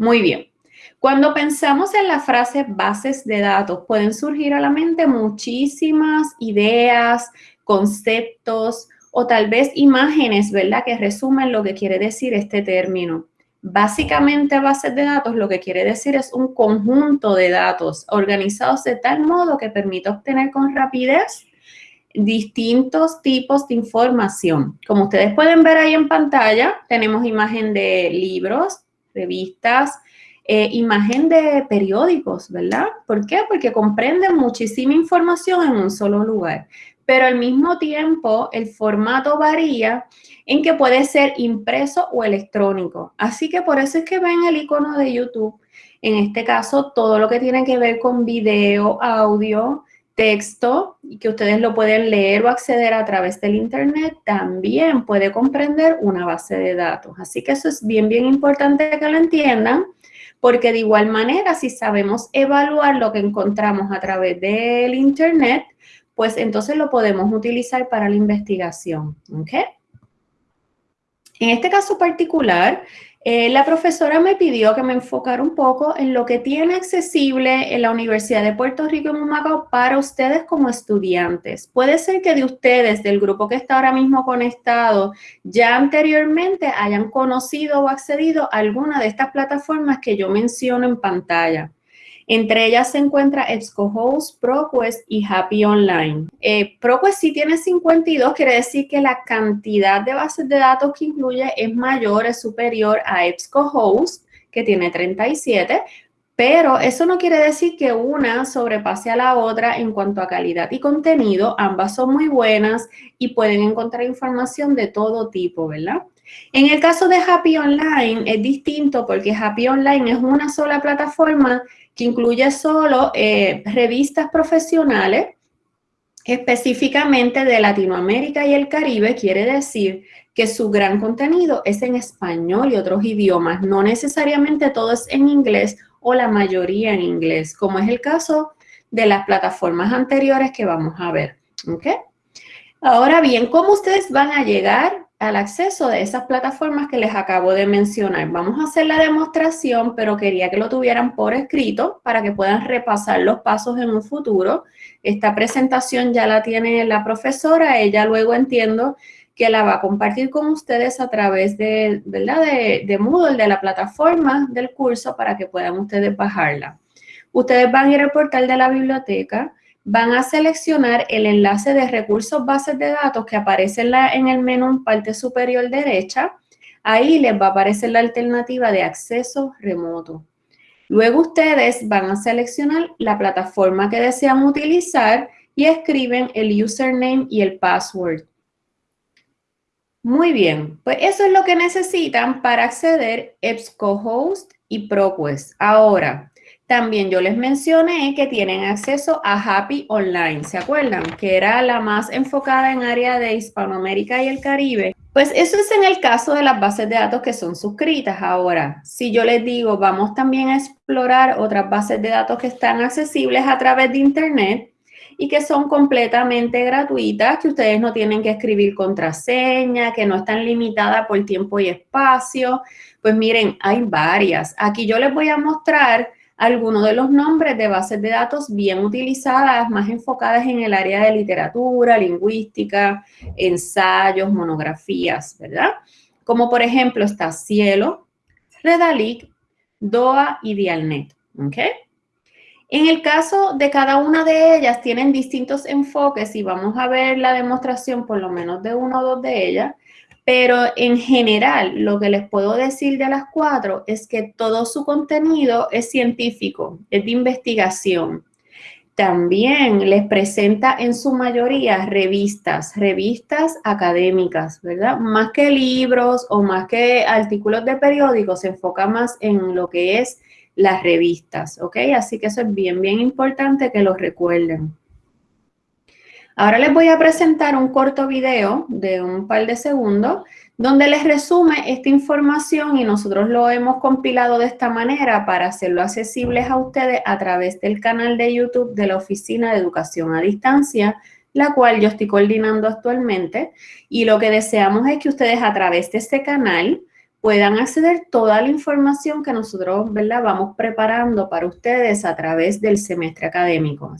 Muy bien. Cuando pensamos en la frase bases de datos, pueden surgir a la mente muchísimas ideas, conceptos o tal vez imágenes, ¿verdad? Que resumen lo que quiere decir este término. Básicamente, bases de datos lo que quiere decir es un conjunto de datos organizados de tal modo que permite obtener con rapidez distintos tipos de información. Como ustedes pueden ver ahí en pantalla, tenemos imagen de libros, revistas, eh, imagen de periódicos, ¿verdad? ¿Por qué? Porque comprenden muchísima información en un solo lugar. Pero al mismo tiempo, el formato varía en que puede ser impreso o electrónico. Así que por eso es que ven el icono de YouTube. En este caso, todo lo que tiene que ver con video, audio, texto, que ustedes lo pueden leer o acceder a través del Internet, también puede comprender una base de datos. Así que eso es bien, bien importante que lo entiendan, porque de igual manera, si sabemos evaluar lo que encontramos a través del Internet, pues entonces lo podemos utilizar para la investigación, ¿ok? En este caso particular, eh, la profesora me pidió que me enfocara un poco en lo que tiene accesible en la Universidad de Puerto Rico en Humacao para ustedes como estudiantes. Puede ser que de ustedes, del grupo que está ahora mismo conectado, ya anteriormente hayan conocido o accedido a alguna de estas plataformas que yo menciono en pantalla. Entre ellas se encuentra EBSCOhost, ProQuest y Happy Online. Eh, ProQuest sí tiene 52, quiere decir que la cantidad de bases de datos que incluye es mayor, es superior a EBSCOhost, que tiene 37, pero eso no quiere decir que una sobrepase a la otra en cuanto a calidad y contenido. Ambas son muy buenas y pueden encontrar información de todo tipo, ¿verdad? En el caso de Happy Online es distinto porque Happy Online es una sola plataforma que incluye solo eh, revistas profesionales, específicamente de Latinoamérica y el Caribe, quiere decir que su gran contenido es en español y otros idiomas, no necesariamente todo es en inglés o la mayoría en inglés, como es el caso de las plataformas anteriores que vamos a ver. Ahora bien, ¿cómo ustedes van a llegar al acceso de esas plataformas que les acabo de mencionar. Vamos a hacer la demostración, pero quería que lo tuvieran por escrito para que puedan repasar los pasos en un futuro. Esta presentación ya la tiene la profesora, ella luego entiendo que la va a compartir con ustedes a través de, ¿verdad? de, Moodle, de la plataforma del curso, para que puedan ustedes bajarla. Ustedes van a ir al portal de la biblioteca, van a seleccionar el enlace de recursos bases de datos que aparece en, el menú en parte superior derecha. Ahí les va a aparecer la alternativa de acceso remoto. Luego ustedes van a seleccionar la plataforma que desean utilizar y escriben el username y el password. Muy bien, pues eso es lo que necesitan para acceder EBSCOhost y ProQuest. Ahora, también yo les mencioné que tienen acceso a Happy Online, ¿se acuerdan? Que era la más enfocada en área de Hispanoamérica y el Caribe. Pues eso es en el caso de las bases de datos que son suscritas. Ahora, si yo les digo, vamos también a explorar otras bases de datos que están accesibles a través de Internet y que son completamente gratuitas, que ustedes no tienen que escribir contraseña, que no están limitadas por tiempo y espacio. Pues miren, hay varias. Aquí yo les voy a mostrar algunos de los nombres de bases de datos bien utilizadas, más enfocadas en el área de literatura, lingüística, ensayos, monografías, ¿verdad? Como por ejemplo está Cielo, Redalic, DOA y Dialnet, ¿ok? En el caso de cada una de ellas tienen distintos enfoques y vamos a ver la demostración por lo menos de uno o dos de ellas. Pero en general, lo que les puedo decir de las cuatro es que todo su contenido es científico, es de investigación. También les presenta en su mayoría revistas, revistas académicas, ¿verdad? Más que libros o más que artículos de periódicos, se enfoca más en lo que es las revistas, ¿ok? Así que eso es bien, bien importante que lo recuerden. Ahora les voy a presentar un corto video de un par de segundos donde les resume esta información y nosotros lo hemos compilado de esta manera para hacerlo accesible a ustedes a través del canal de YouTube de la Oficina de Educación a Distancia, la cual yo estoy coordinando actualmente y lo que deseamos es que ustedes a través de este canal puedan acceder toda la información que nosotros, ¿verdad? Vamos preparando para ustedes a través del semestre académico.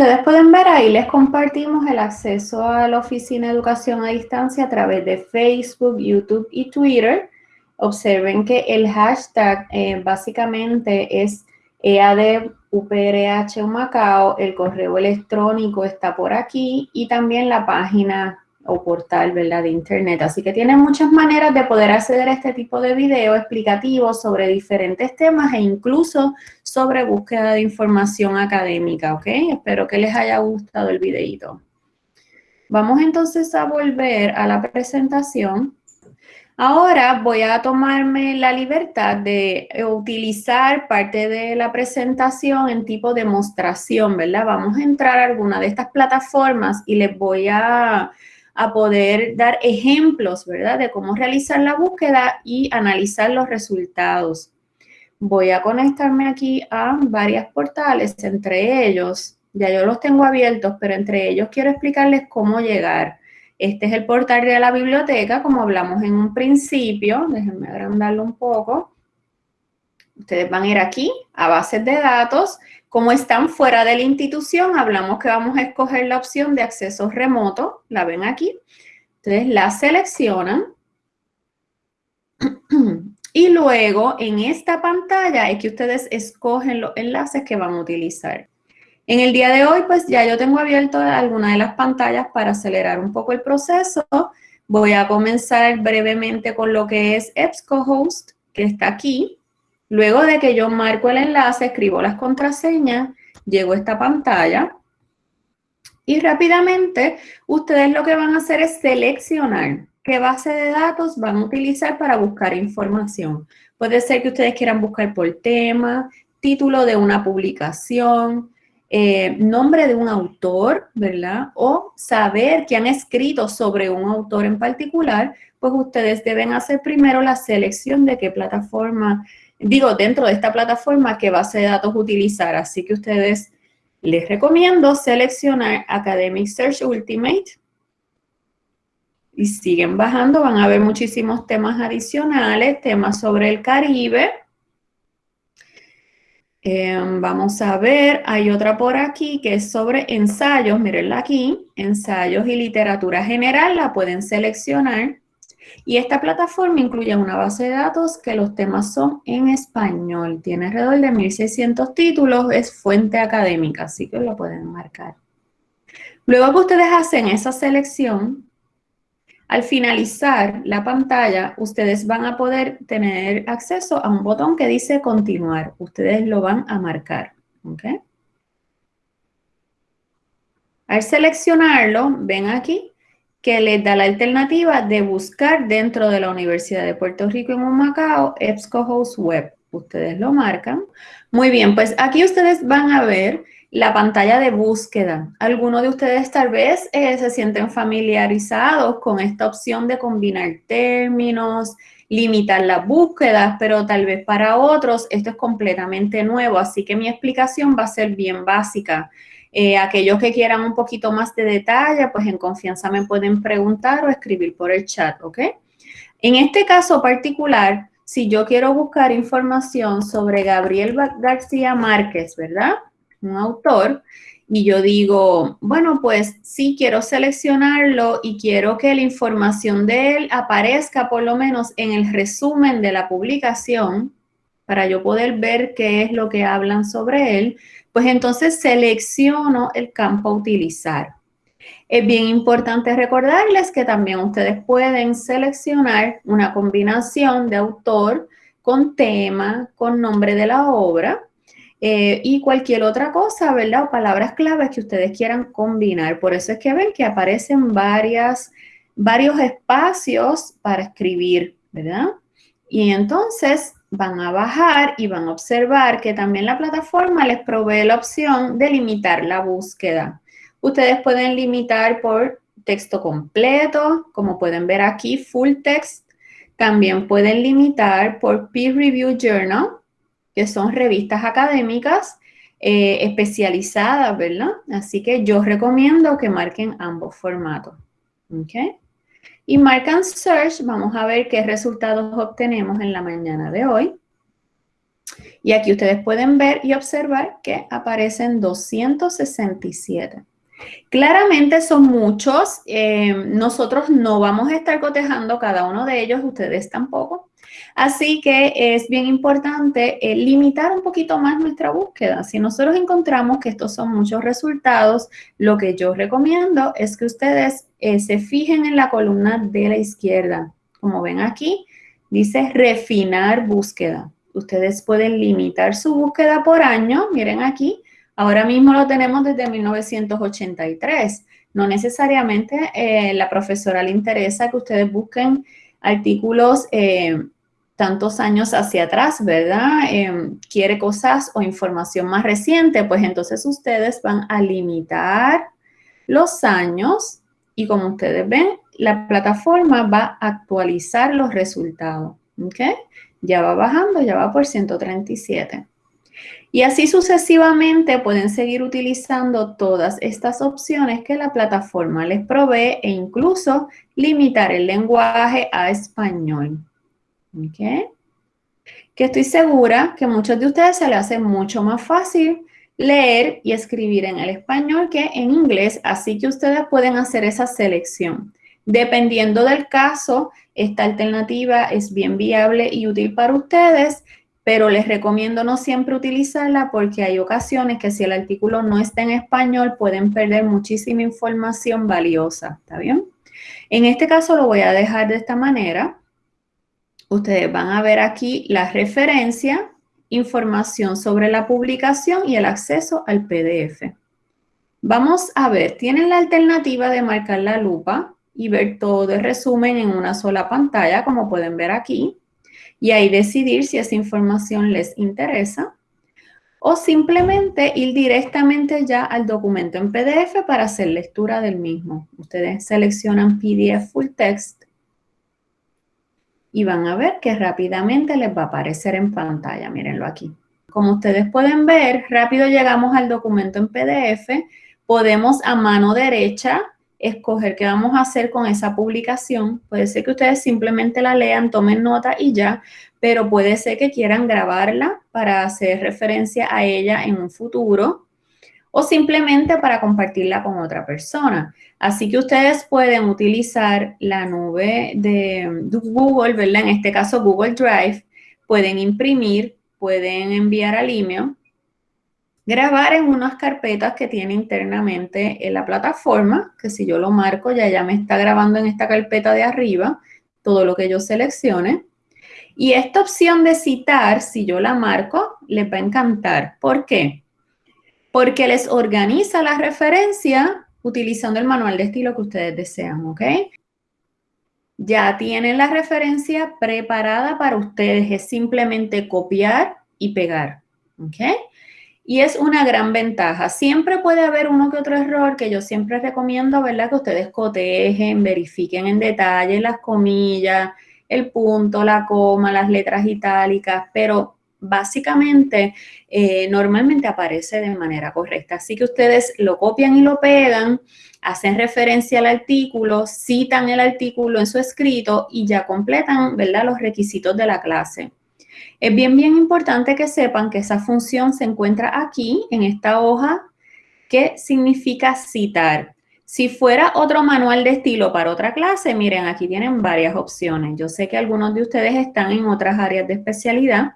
Ustedes pueden ver, ahí les compartimos el acceso a la Oficina de Educación a Distancia a través de Facebook, YouTube y Twitter. Observen que el hashtag eh, básicamente es EADUPRH Macao, el correo electrónico está por aquí y también la página o portal, de internet. Así que tienen muchas maneras de poder acceder a este tipo de video explicativo sobre diferentes temas e incluso sobre búsqueda de información académica, ¿ok? Espero que les haya gustado el videito. Vamos entonces a volver a la presentación. Ahora voy a tomarme la libertad de utilizar parte de la presentación en tipo demostración, ¿verdad? Vamos a entrar a alguna de estas plataformas y les voy a a poder dar ejemplos, ¿verdad? De cómo realizar la búsqueda y analizar los resultados. Voy a conectarme aquí a varios portales, entre ellos, ya yo los tengo abiertos, pero entre ellos quiero explicarles cómo llegar. Este es el portal de la biblioteca, como hablamos en un principio. Déjenme agrandarlo un poco. Ustedes van a ir aquí a bases de datos como están fuera de la institución, hablamos que vamos a escoger la opción de acceso remoto, la ven aquí. Entonces la seleccionan. Y luego en esta pantalla es que ustedes escogen los enlaces que van a utilizar. En el día de hoy, pues ya yo tengo abierto alguna de las pantallas para acelerar un poco el proceso. Voy a comenzar brevemente con lo que es EBSCOhost, que está aquí. Luego de que yo marco el enlace, escribo las contraseñas, llego a esta pantalla y rápidamente ustedes lo que van a hacer es seleccionar qué base de datos van a utilizar para buscar información. Puede ser que ustedes quieran buscar por tema, título de una publicación, eh, nombre de un autor, ¿verdad? O saber que han escrito sobre un autor en particular, pues ustedes deben hacer primero la selección de qué plataforma digo, dentro de esta plataforma, qué base de datos utilizar. Así que ustedes les recomiendo seleccionar Academic Search Ultimate y siguen bajando, van a ver muchísimos temas adicionales, temas sobre el Caribe. Em, vamos a ver, hay otra por aquí que es sobre ensayos, mírenla aquí, ensayos y literatura general, la pueden seleccionar. Y esta plataforma incluye una base de datos que los temas son en español. Tiene alrededor de 1.600 títulos, es fuente académica, así que lo pueden marcar. Luego que ustedes hacen esa selección, al finalizar la pantalla, ustedes van a poder tener acceso a un botón que dice continuar. Ustedes lo van a marcar, Al seleccionarlo, ven aquí que les da la alternativa de buscar dentro de la Universidad de Puerto Rico en Macao, EBSCOhost Web. Ustedes lo marcan. Muy bien, pues aquí ustedes van a ver la pantalla de búsqueda. Algunos de ustedes tal vez eh, se sienten familiarizados con esta opción de combinar términos, limitar las búsquedas, pero tal vez para otros esto es completamente nuevo, así que mi explicación va a ser bien básica. Eh, aquellos que quieran un poquito más de detalle, pues en confianza me pueden preguntar o escribir por el chat, ¿ok? En este caso particular, si yo quiero buscar información sobre Gabriel García Márquez, ¿verdad? Un autor y yo digo, bueno, pues sí, quiero seleccionarlo y quiero que la información de él aparezca por lo menos en el resumen de la publicación para yo poder ver qué es lo que hablan sobre él, pues entonces selecciono el campo a utilizar. Es bien importante recordarles que también ustedes pueden seleccionar una combinación de autor con tema, con nombre de la obra, eh, y cualquier otra cosa, ¿verdad? O palabras claves que ustedes quieran combinar. Por eso es que ven que aparecen varios espacios para escribir, ¿verdad? Y entonces van a bajar y van a observar que también la plataforma les provee la opción de limitar la búsqueda. Ustedes pueden limitar por texto completo, como pueden ver aquí, full text. También pueden limitar por peer review journal, son revistas académicas eh, especializadas, ¿verdad? Así que yo recomiendo que marquen ambos formatos. ¿Ok? Y marcan Search, vamos a ver qué resultados obtenemos en la mañana de hoy. Y aquí ustedes pueden ver y observar que aparecen 267. Claramente son muchos, eh, nosotros no vamos a estar cotejando cada uno de ellos, ustedes tampoco, Así que es bien importante eh, limitar un poquito más nuestra búsqueda. Si nosotros encontramos que estos son muchos resultados, lo que yo recomiendo es que ustedes eh, se fijen en la columna de la izquierda. Como ven aquí, dice refinar búsqueda. Ustedes pueden limitar su búsqueda por año. Miren aquí, ahora mismo lo tenemos desde 1983. No necesariamente eh, la profesora le interesa que ustedes busquen artículos tantos años hacia atrás, ¿verdad? Em, quiere cosas o información más reciente, pues entonces ustedes van a limitar los años y como ustedes ven, la plataforma va a actualizar los resultados, ¿ok? Ya va bajando, ya va por 137. Y así sucesivamente pueden seguir utilizando todas estas opciones que la plataforma les provee e incluso limitar el lenguaje a español. ¿Ok? Que estoy segura que a muchos de ustedes se les hace mucho más fácil leer y escribir en el español que en inglés, así que ustedes pueden hacer esa selección. Dependiendo del caso, esta alternativa es bien viable y útil para ustedes, pero les recomiendo no siempre utilizarla porque hay ocasiones que si el artículo no está en español pueden perder muchísima información valiosa, ¿está bien? En este caso lo voy a dejar de esta manera ustedes van a ver aquí la referencia, información sobre la publicación y el acceso al PDF. Vamos a ver, tienen la alternativa de marcar la lupa y ver todo el resumen en una sola pantalla, como pueden ver aquí, y ahí decidir si esa información les interesa, o simplemente ir directamente ya al documento en PDF para hacer lectura del mismo. Ustedes seleccionan PDF Full Text y van a ver que rápidamente les va a aparecer en pantalla. Mírenlo aquí. Como ustedes pueden ver, rápido llegamos al documento en PDF. Podemos a mano derecha escoger qué vamos a hacer con esa publicación. Puede ser que ustedes simplemente la lean, tomen nota y ya, pero puede ser que quieran grabarla para hacer referencia a ella en un futuro o simplemente para compartirla con otra persona. Así que ustedes pueden utilizar la nube de Google, ¿verdad? En este caso Google Drive, pueden imprimir, pueden enviar al email, grabar en unas carpetas que tiene internamente en la plataforma, que si yo lo marco ya ya me está grabando en esta carpeta de arriba todo lo que yo seleccione. Y esta opción de citar, si yo la marco, les va a encantar. ¿Por qué? Porque les organiza la referencia utilizando el manual de estilo que ustedes desean, ¿ok? Ya tienen la referencia preparada para ustedes, es simplemente copiar y pegar, ¿ok? Y es una gran ventaja. Siempre puede haber uno que otro error que yo siempre recomiendo, ¿verdad? Que ustedes cotejen, verifiquen en detalle las comillas, el punto, la coma, las letras itálicas, pero básicamente eh, normalmente aparece de manera correcta. Así que ustedes lo copian y lo pegan, hacen referencia al artículo, citan el artículo en su escrito y ya completan, ¿verdad?, los requisitos de la clase. Es bien, bien importante que sepan que esa función se encuentra aquí, en esta hoja, que significa citar. Si fuera otro manual de estilo para otra clase, miren, aquí tienen varias opciones. Yo sé que algunos de ustedes están en otras áreas de especialidad,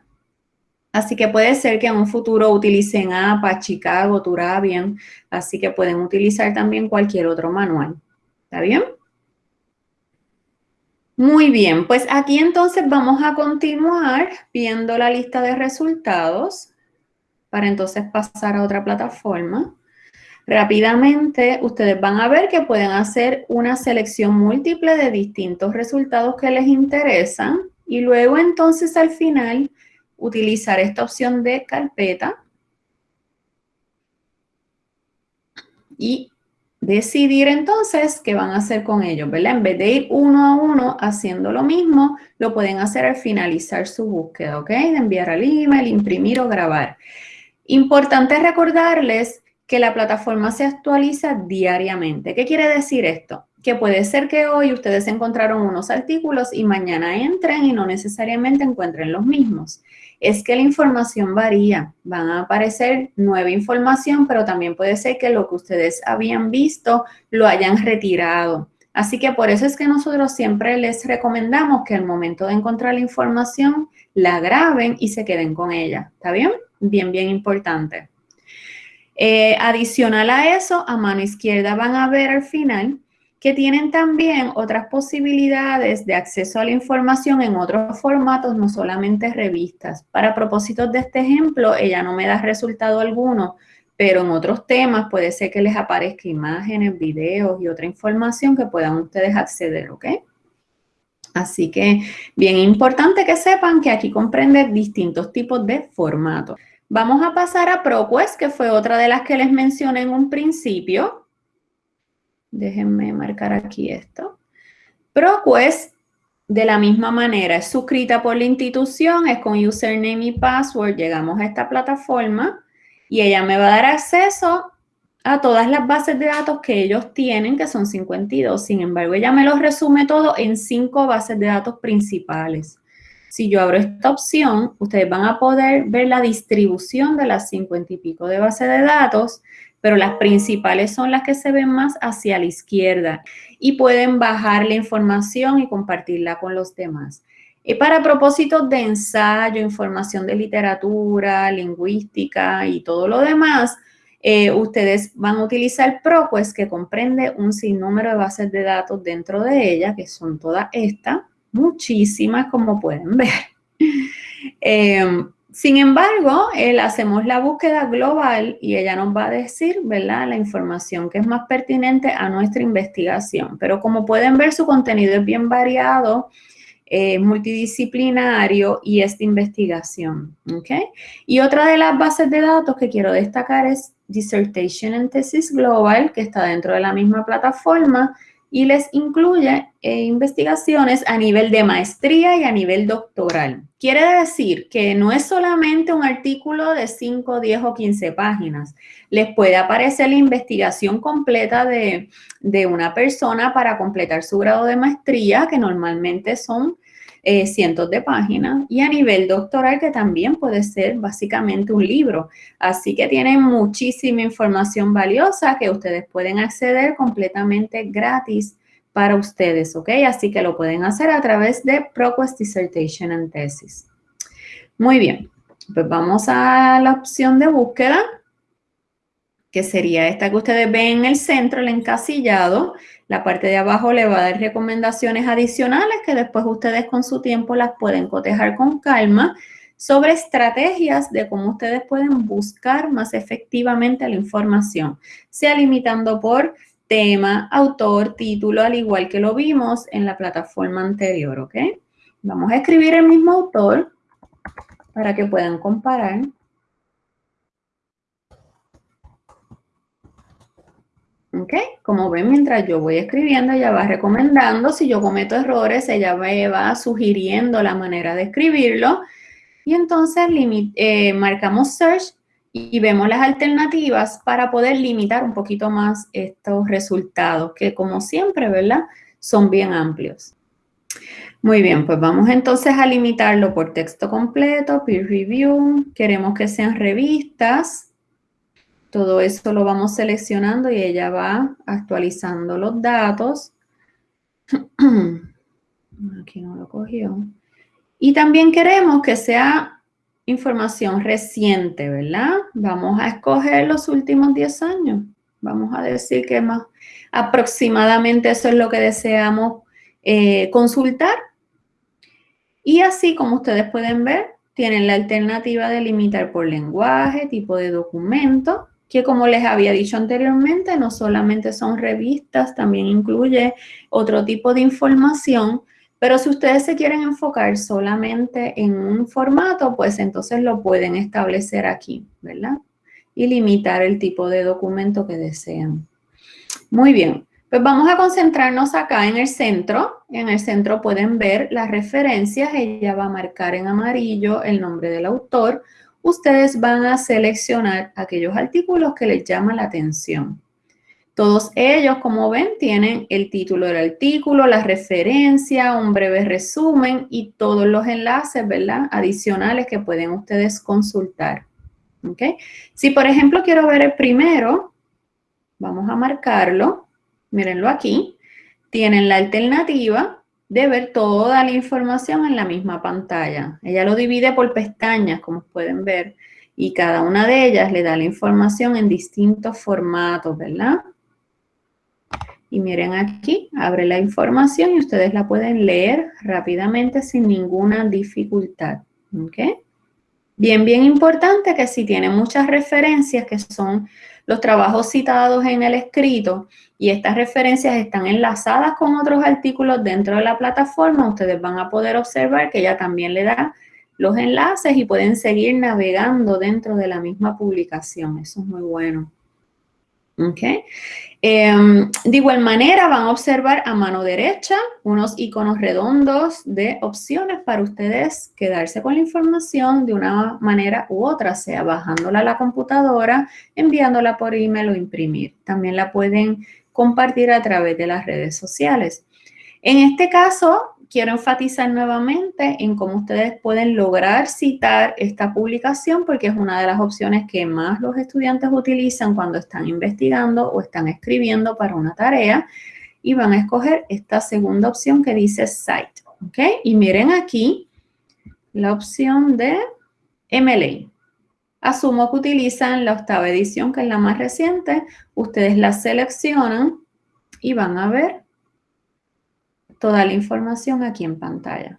así que puede ser que en un futuro utilicen APA, Chicago, Turabian, así que pueden utilizar también cualquier otro manual. ¿Está bien? Muy bien, pues aquí entonces vamos a continuar viendo la lista de resultados para entonces pasar a otra plataforma. Rápidamente, ustedes van a ver que pueden hacer una selección múltiple de distintos resultados que les interesan y luego entonces al final utilizar esta opción de carpeta y decidir entonces qué van a hacer con ellos, ¿verdad? En vez de ir uno a uno haciendo lo mismo, lo pueden hacer al finalizar su búsqueda, ¿ok? De enviar al email, imprimir o grabar. Importante recordarles que la plataforma se actualiza diariamente. ¿Qué quiere decir esto? Que puede ser que hoy ustedes encontraron unos artículos y mañana entren y no necesariamente encuentren los mismos. Es que la información varía. Van a aparecer nueva información, pero también puede ser que lo que ustedes habían visto lo hayan retirado. Así que por eso es que nosotros siempre les recomendamos que al momento de encontrar la información, la graben y se queden con ella. ¿Está bien? Bien, bien importante. Eh, adicional a eso, a mano izquierda van a ver al final que tienen también otras posibilidades de acceso a la información en otros formatos, no solamente revistas. Para propósitos de este ejemplo, ella no me da resultado alguno, pero en otros temas puede ser que les aparezca imágenes, videos y otra información que puedan ustedes acceder, ¿ok? Así que bien importante que sepan que aquí comprende distintos tipos de formatos. Vamos a pasar a ProQuest, que fue otra de las que les mencioné en un principio. Déjenme marcar aquí esto. ProQuest, de la misma manera, es suscrita por la institución, es con username y password. Llegamos a esta plataforma y ella me va a dar acceso a todas las bases de datos que ellos tienen, que son 52. Sin embargo, ella me los resume todo en cinco bases de datos principales. Si yo abro esta opción, ustedes van a poder ver la distribución de las 50 y pico de base de datos, pero las principales son las que se ven más hacia la izquierda y pueden bajar la información y compartirla con los demás. Y para propósitos de ensayo, información de literatura, lingüística y todo lo demás, eh, ustedes van a utilizar ProQuest, que comprende un sinnúmero de bases de datos dentro de ella, que son todas estas muchísimas como pueden ver. Em, sin embargo, hacemos la búsqueda global y ella nos va a decir, ¿verdad?, la información que es más pertinente a nuestra investigación. Pero como pueden ver, su contenido es bien variado, multidisciplinario y es de investigación. Y otra de las bases de datos que quiero destacar es Dissertation and Thesis Global, que está dentro de la misma plataforma y les incluye eh, investigaciones a nivel de maestría y a nivel doctoral. Quiere decir que no es solamente un artículo de 5, 10 o 15 páginas. Les puede aparecer la investigación completa de, de una persona para completar su grado de maestría, que normalmente son eh, cientos de páginas, y a nivel doctoral que también puede ser básicamente un libro. Así que tienen muchísima información valiosa que ustedes pueden acceder completamente gratis para ustedes, ¿ok? Así que lo pueden hacer a través de ProQuest Dissertation and Thesis. Muy bien, pues vamos a la opción de búsqueda, que sería esta que ustedes ven en el centro, el encasillado, la parte de abajo le va a dar recomendaciones adicionales que después ustedes con su tiempo las pueden cotejar con calma sobre estrategias de cómo ustedes pueden buscar más efectivamente la información, sea limitando por tema, autor, título, al igual que lo vimos en la plataforma anterior, ¿ok? Vamos a escribir el mismo autor para que puedan comparar. ¿Ok? Como ven, mientras yo voy escribiendo, ella va recomendando. Si yo cometo errores, ella me va sugiriendo la manera de escribirlo. Y entonces eh, marcamos Search y vemos las alternativas para poder limitar un poquito más estos resultados, que como siempre, ¿verdad? Son bien amplios. Muy bien, pues vamos entonces a limitarlo por texto completo, peer review, queremos que sean revistas, todo esto lo vamos seleccionando y ella va actualizando los datos. Aquí no lo cogió. Y también queremos que sea información reciente, ¿verdad? Vamos a escoger los últimos 10 años. Vamos a decir que más aproximadamente eso es lo que deseamos eh, consultar. Y así como ustedes pueden ver, tienen la alternativa de limitar por lenguaje, tipo de documento, que como les había dicho anteriormente, no solamente son revistas, también incluye otro tipo de información, pero si ustedes se quieren enfocar solamente en un formato, pues entonces lo pueden establecer aquí, ¿verdad? Y limitar el tipo de documento que desean. Muy bien. Pues vamos a concentrarnos acá en el centro. En el centro pueden ver las referencias. Ella va a marcar en amarillo el nombre del autor. Ustedes van a seleccionar aquellos artículos que les llaman la atención. Todos ellos, como ven, tienen el título del artículo, la referencia, un breve resumen y todos los enlaces, ¿verdad? Adicionales que pueden ustedes consultar. ¿Ok? Si, por ejemplo, quiero ver el primero, vamos a marcarlo mírenlo aquí, tienen la alternativa de ver toda la información en la misma pantalla. Ella lo divide por pestañas, como pueden ver, y cada una de ellas le da la información en distintos formatos, ¿verdad? Y miren aquí, abre la información y ustedes la pueden leer rápidamente sin ninguna dificultad, ¿ok? Bien, bien importante que si tienen muchas referencias que son los trabajos citados en el escrito y estas referencias están enlazadas con otros artículos dentro de la plataforma, ustedes van a poder observar que ella también le da los enlaces y pueden seguir navegando dentro de la misma publicación. Eso es muy bueno. Em, de igual manera van a observar a mano derecha unos iconos redondos de opciones para ustedes quedarse con la información de una manera u otra, sea bajándola a la computadora, enviándola por email o imprimir. También la pueden compartir a través de las redes sociales. En este caso, quiero enfatizar nuevamente en cómo ustedes pueden lograr citar esta publicación porque es una de las opciones que más los estudiantes utilizan cuando están investigando o están escribiendo para una tarea y van a escoger esta segunda opción que dice Cite. ¿Ok? Y miren aquí la opción de MLA. Asumo que utilizan la octava edición, que es la más reciente. Ustedes la seleccionan y van a ver toda la información aquí en pantalla.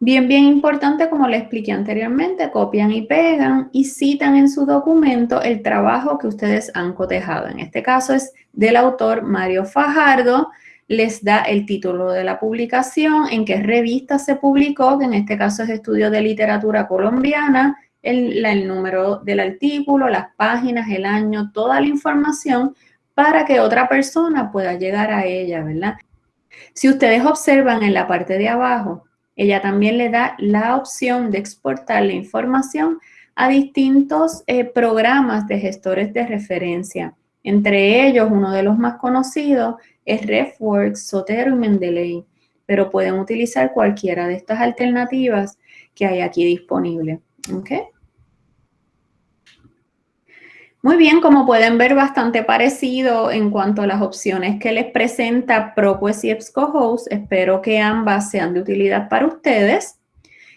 Bien, bien importante, como le expliqué anteriormente, copian y pegan y citan en su documento el trabajo que ustedes han cotejado. En este caso es del autor Mario Fajardo, les da el título de la publicación, en qué revista se publicó, que en este caso es Estudio de Literatura Colombiana, el, el número del artículo, las páginas, el año, toda la información para que otra persona pueda llegar a ella, ¿verdad? Si ustedes observan en la parte de abajo, ella también le da la opción de exportar la información a distintos eh, programas de gestores de referencia. Entre ellos, uno de los más conocidos es RefWorks, Sotero y Mendeley, pero pueden utilizar cualquiera de estas alternativas que hay aquí disponible. ¿okay? Muy bien, como pueden ver, bastante parecido en cuanto a las opciones que les presenta ProQuest y EBSCOhost. Espero que ambas sean de utilidad para ustedes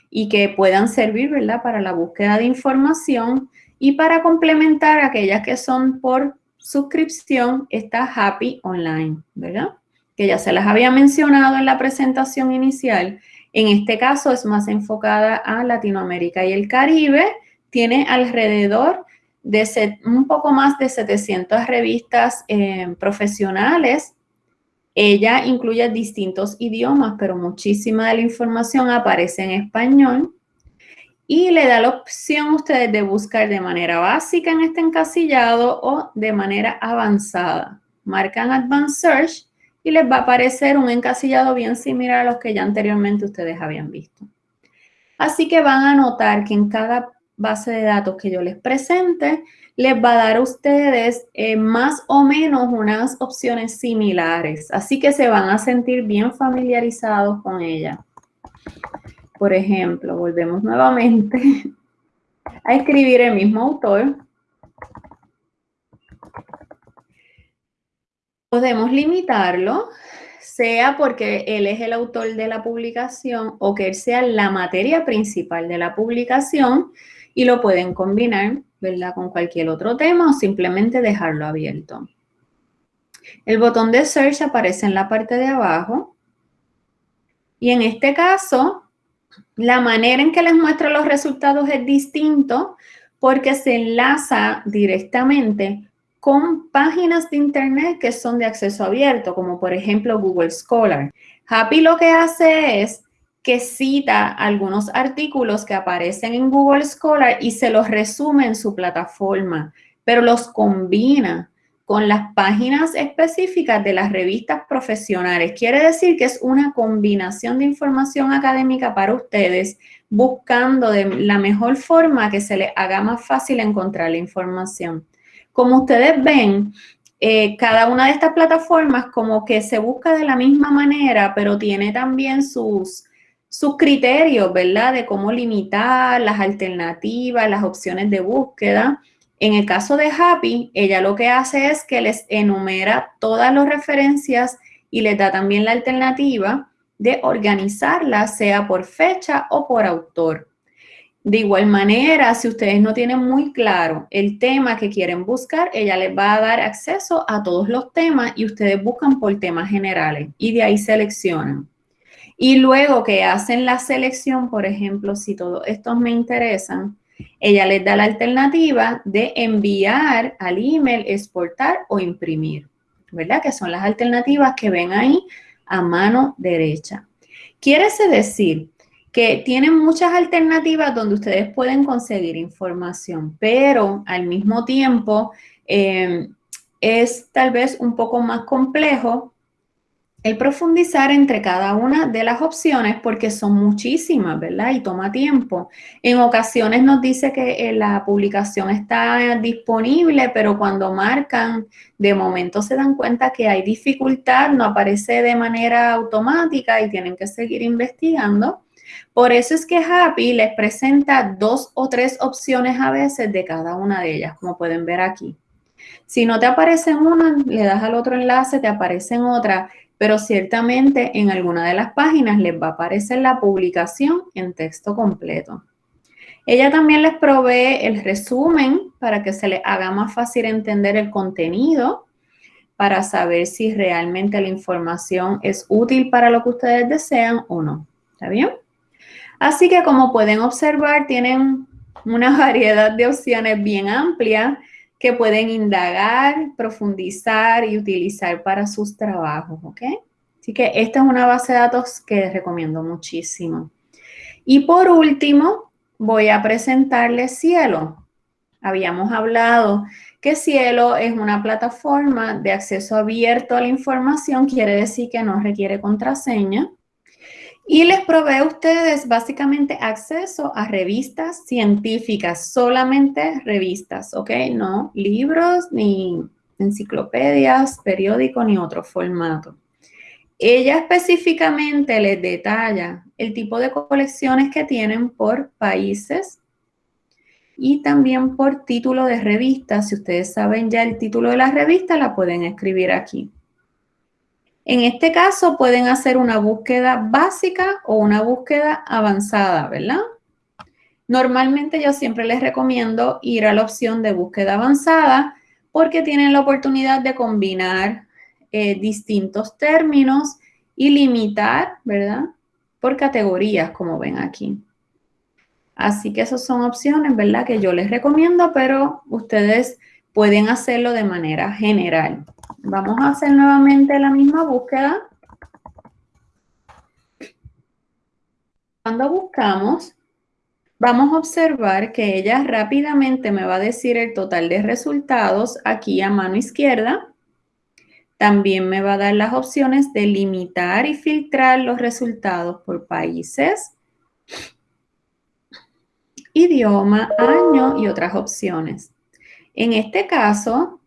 y que puedan servir, ¿verdad?, para la búsqueda de información y para complementar aquellas que son por suscripción, está Happy Online, ¿verdad? Que ya se las había mencionado en la presentación inicial. En este caso es más enfocada a Latinoamérica y el Caribe. Tiene alrededor de un poco más de 700 revistas eh, profesionales. Ella incluye distintos idiomas, pero muchísima de la información aparece en español. Y le da la opción a ustedes de buscar de manera básica en este encasillado o de manera avanzada. Marcan Advanced Search y les va a aparecer un encasillado bien similar a los que ya anteriormente ustedes habían visto. Así que van a notar que en cada base de datos que yo les presente, les va a dar a ustedes eh, más o menos unas opciones similares. Así que se van a sentir bien familiarizados con ella. Por ejemplo, volvemos nuevamente a escribir el mismo autor. Podemos limitarlo, sea porque él es el autor de la publicación o que él sea la materia principal de la publicación y lo pueden combinar, ¿verdad? Con cualquier otro tema o simplemente dejarlo abierto. El botón de Search aparece en la parte de abajo. Y en este caso, la manera en que les muestra los resultados es distinto porque se enlaza directamente con páginas de internet que son de acceso abierto, como por ejemplo Google Scholar. Happy lo que hace es que cita algunos artículos que aparecen en Google Scholar y se los resume en su plataforma, pero los combina con las páginas específicas de las revistas profesionales. Quiere decir que es una combinación de información académica para ustedes, buscando de la mejor forma que se les haga más fácil encontrar la información. Como ustedes ven, eh, cada una de estas plataformas como que se busca de la misma manera, pero tiene también sus, sus criterios, ¿verdad? De cómo limitar las alternativas, las opciones de búsqueda. En el caso de Happy, ella lo que hace es que les enumera todas las referencias y les da también la alternativa de organizarlas, sea por fecha o por autor. De igual manera, si ustedes no tienen muy claro el tema que quieren buscar, ella les va a dar acceso a todos los temas y ustedes buscan por temas generales y de ahí seleccionan. Y luego que hacen la selección, por ejemplo, si todos estos me interesan, ella les da la alternativa de enviar al email, exportar o imprimir, ¿verdad? Que son las alternativas que ven ahí a mano derecha. Quiere decir que tienen muchas alternativas donde ustedes pueden conseguir información, pero al mismo tiempo eh, es tal vez un poco más complejo el profundizar entre cada una de las opciones porque son muchísimas, ¿verdad? Y toma tiempo. En ocasiones nos dice que eh, la publicación está disponible, pero cuando marcan, de momento se dan cuenta que hay dificultad, no aparece de manera automática y tienen que seguir investigando. Por eso es que Happy les presenta dos o tres opciones a veces de cada una de ellas, como pueden ver aquí. Si no te aparece en una, le das al otro enlace, te aparece en otra pero ciertamente en alguna de las páginas les va a aparecer la publicación en texto completo. Ella también les provee el resumen para que se les haga más fácil entender el contenido, para saber si realmente la información es útil para lo que ustedes desean o no. ¿Está bien? Así que como pueden observar, tienen una variedad de opciones bien amplia que pueden indagar, profundizar y utilizar para sus trabajos, ¿ok? Así que esta es una base de datos que les recomiendo muchísimo. Y por último, voy a presentarles Cielo. Habíamos hablado que Cielo es una plataforma de acceso abierto a la información, quiere decir que no requiere contraseña. Y les provee a ustedes básicamente acceso a revistas científicas, solamente revistas, ¿ok? No libros, ni enciclopedias, periódicos, ni otro formato. Ella específicamente les detalla el tipo de colecciones que tienen por países y también por título de revista. Si ustedes saben ya el título de la revista, la pueden escribir aquí. En este caso pueden hacer una búsqueda básica o una búsqueda avanzada, ¿verdad? Normalmente yo siempre les recomiendo ir a la opción de búsqueda avanzada porque tienen la oportunidad de combinar eh, distintos términos y limitar, ¿verdad? Por categorías, como ven aquí. Así que esas son opciones, ¿verdad? Que yo les recomiendo, pero ustedes pueden hacerlo de manera general. Vamos a hacer nuevamente la misma búsqueda. Cuando buscamos, vamos a observar que ella rápidamente me va a decir el total de resultados aquí a mano izquierda. También me va a dar las opciones de limitar y filtrar los resultados por países, idioma, año y otras opciones. En este caso,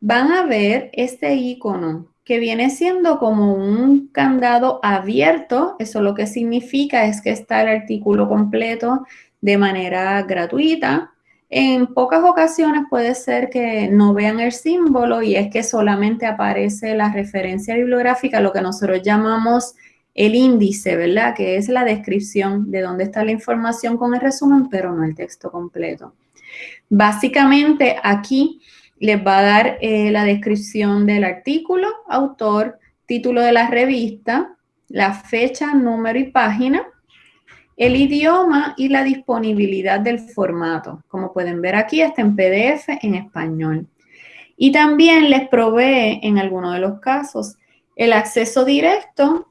van a ver este icono que viene siendo como un candado abierto. Eso lo que significa es que está el artículo completo de manera gratuita. En pocas ocasiones puede ser que no vean el símbolo y es que solamente aparece la referencia bibliográfica, lo que nosotros llamamos el índice, ¿verdad? Que es la descripción de dónde está la información con el resumen, pero no el texto completo. Básicamente aquí les va a dar eh, la descripción del artículo, autor, título de la revista, la fecha, número y página, el idioma y la disponibilidad del formato. Como pueden ver aquí, está en PDF en español. Y también les provee, en algunos de los casos, el acceso directo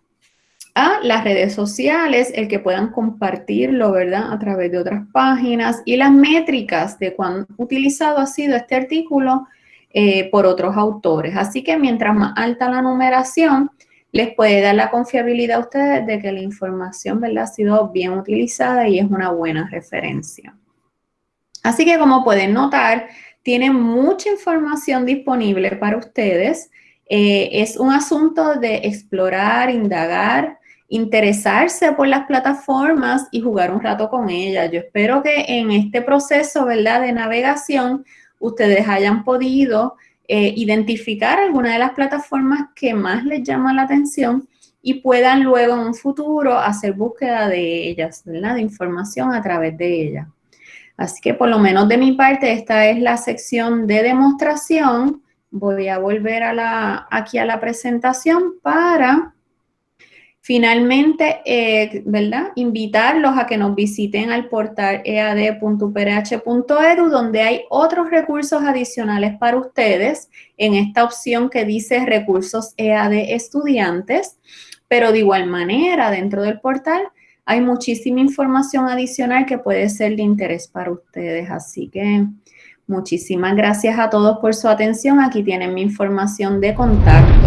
las redes sociales, el que puedan compartirlo, ¿verdad? A través de otras páginas y las métricas de cuán utilizado ha sido este artículo eh, por otros autores. Así que mientras más alta la numeración, les puede dar la confiabilidad a ustedes de que la información ¿verdad? ha sido bien utilizada y es una buena referencia. Así que como pueden notar, tienen mucha información disponible para ustedes. Eh, es un asunto de explorar, indagar, interesarse por las plataformas y jugar un rato con ellas. Yo espero que en este proceso ¿verdad? de navegación ustedes hayan podido eh, identificar alguna de las plataformas que más les llama la atención y puedan luego en un futuro hacer búsqueda de ellas, ¿verdad? De información a través de ellas. Así que por lo menos de mi parte, esta es la sección de demostración. Voy a volver a la, aquí a la presentación para Finalmente, eh, ¿verdad? Invitarlos a que nos visiten al portal ead.uprh.edu, donde hay otros recursos adicionales para ustedes en esta opción que dice recursos EAD estudiantes, pero de igual manera, dentro del portal hay muchísima información adicional que puede ser de interés para ustedes. Así que muchísimas gracias a todos por su atención. Aquí tienen mi información de contacto.